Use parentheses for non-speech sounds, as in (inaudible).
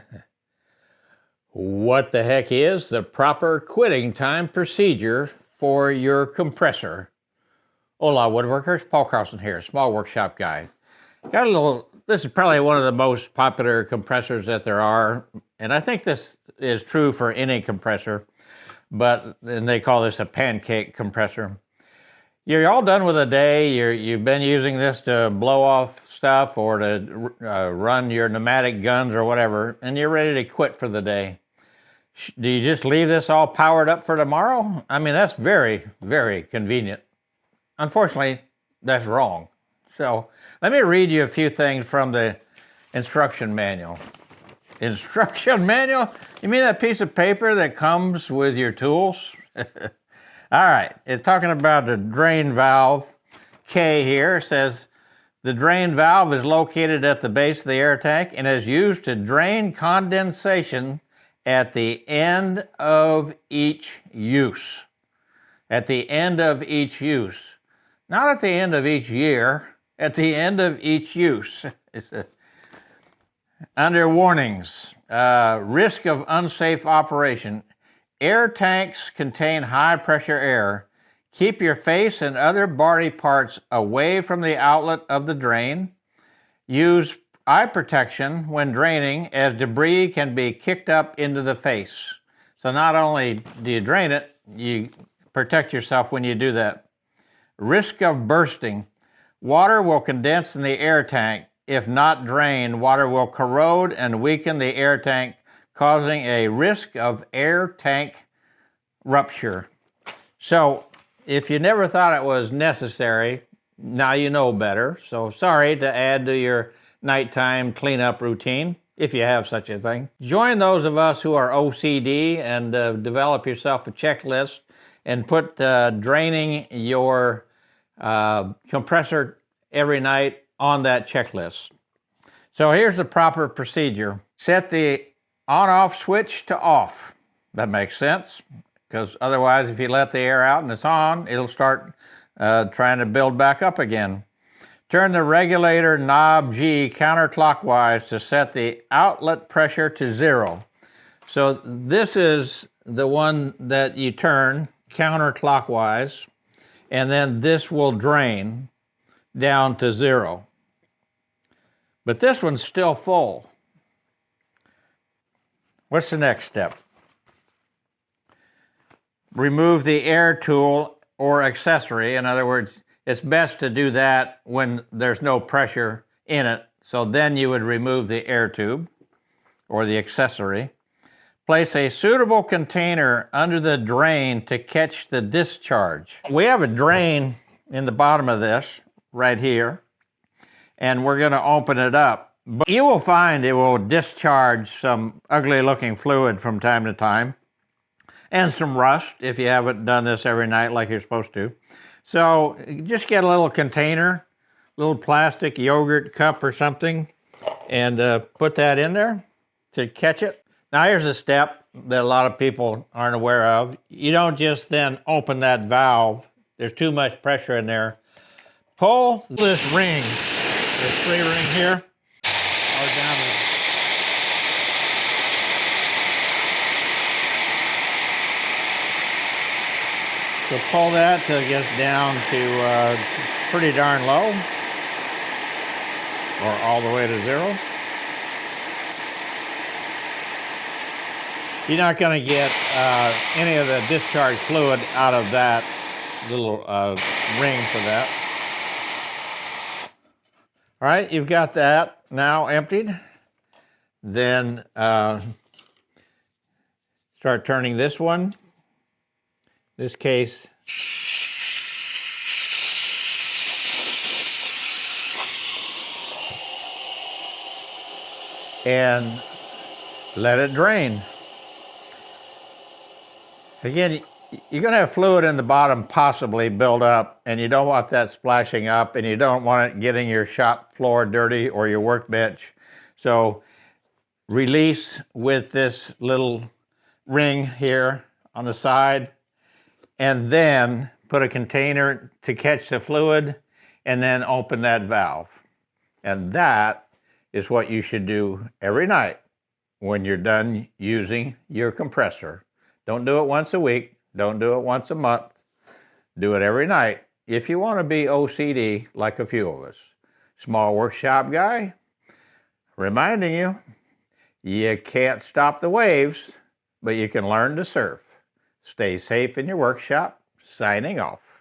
(laughs) what the heck is the proper quitting time procedure for your compressor? Hola woodworkers, Paul Carlson here, small workshop guy. Got a little, this is probably one of the most popular compressors that there are, and I think this is true for any compressor, but and they call this a pancake compressor. You're all done with a day, you're, you've been using this to blow off stuff or to uh, run your pneumatic guns or whatever, and you're ready to quit for the day. Do you just leave this all powered up for tomorrow? I mean, that's very, very convenient. Unfortunately, that's wrong. So let me read you a few things from the instruction manual. Instruction (laughs) manual? You mean that piece of paper that comes with your tools? (laughs) All right, it's talking about the drain valve. K here says the drain valve is located at the base of the air tank and is used to drain condensation at the end of each use. At the end of each use. Not at the end of each year, at the end of each use. (laughs) under warnings, uh, risk of unsafe operation. Air tanks contain high pressure air. Keep your face and other body parts away from the outlet of the drain. Use eye protection when draining as debris can be kicked up into the face. So not only do you drain it, you protect yourself when you do that. Risk of bursting. Water will condense in the air tank. If not drained, water will corrode and weaken the air tank causing a risk of air tank rupture. So if you never thought it was necessary, now you know better. So sorry to add to your nighttime cleanup routine, if you have such a thing. Join those of us who are OCD and uh, develop yourself a checklist and put uh, draining your uh, compressor every night on that checklist. So here's the proper procedure. Set the on-off switch to off. That makes sense, because otherwise if you let the air out and it's on, it'll start uh, trying to build back up again. Turn the regulator knob G counterclockwise to set the outlet pressure to zero. So this is the one that you turn counterclockwise, and then this will drain down to zero. But this one's still full. What's the next step? Remove the air tool or accessory. In other words, it's best to do that when there's no pressure in it. So then you would remove the air tube or the accessory. Place a suitable container under the drain to catch the discharge. We have a drain in the bottom of this right here, and we're gonna open it up. But you will find it will discharge some ugly looking fluid from time to time and some rust if you haven't done this every night like you're supposed to. So just get a little container, little plastic yogurt cup or something and uh, put that in there to catch it. Now here's a step that a lot of people aren't aware of. You don't just then open that valve. There's too much pressure in there. Pull this ring, this three ring here, So pull that till it gets down to uh, pretty darn low, or all the way to zero. You're not going to get uh, any of the discharge fluid out of that little uh, ring for that. All right, you've got that now emptied. Then uh, start turning this one this case and let it drain. Again, you're going to have fluid in the bottom possibly build up and you don't want that splashing up and you don't want it getting your shop floor dirty or your workbench. So release with this little ring here on the side and then put a container to catch the fluid and then open that valve. And that is what you should do every night when you're done using your compressor. Don't do it once a week. Don't do it once a month. Do it every night if you want to be OCD like a few of us. Small workshop guy, reminding you, you can't stop the waves, but you can learn to surf. Stay safe in your workshop. Signing off.